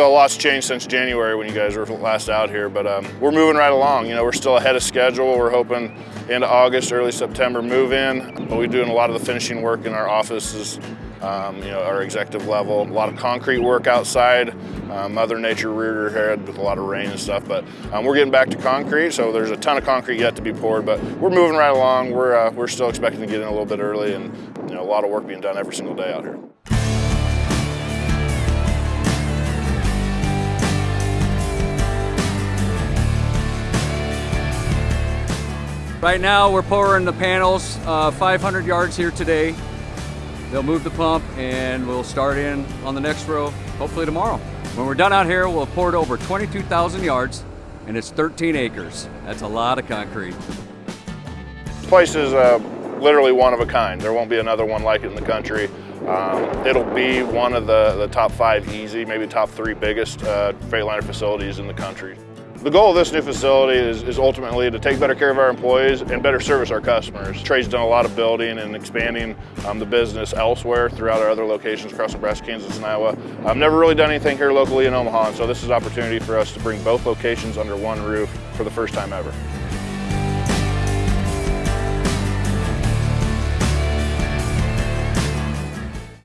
So a lot's changed since January when you guys were last out here, but um, we're moving right along. You know, we're still ahead of schedule. We're hoping into August, early September move in. But we're doing a lot of the finishing work in our offices, um, you know, our executive level. A lot of concrete work outside. Uh, Mother Nature reared her head with a lot of rain and stuff, but um, we're getting back to concrete, so there's a ton of concrete yet to be poured, but we're moving right along. We're, uh, we're still expecting to get in a little bit early and you know, a lot of work being done every single day out here. Right now we're pouring the panels uh, 500 yards here today. They'll move the pump and we'll start in on the next row hopefully tomorrow. When we're done out here we'll have poured over 22,000 yards and it's 13 acres. That's a lot of concrete. This place is uh, literally one of a kind. There won't be another one like it in the country. Um, it'll be one of the, the top five easy, maybe top three biggest uh, Freightliner facilities in the country. The goal of this new facility is, is, ultimately to take better care of our employees and better service our customers. Trey's done a lot of building and expanding um, the business elsewhere throughout our other locations across Nebraska, Kansas, and Iowa. I've never really done anything here locally in Omaha, and so this is an opportunity for us to bring both locations under one roof for the first time ever.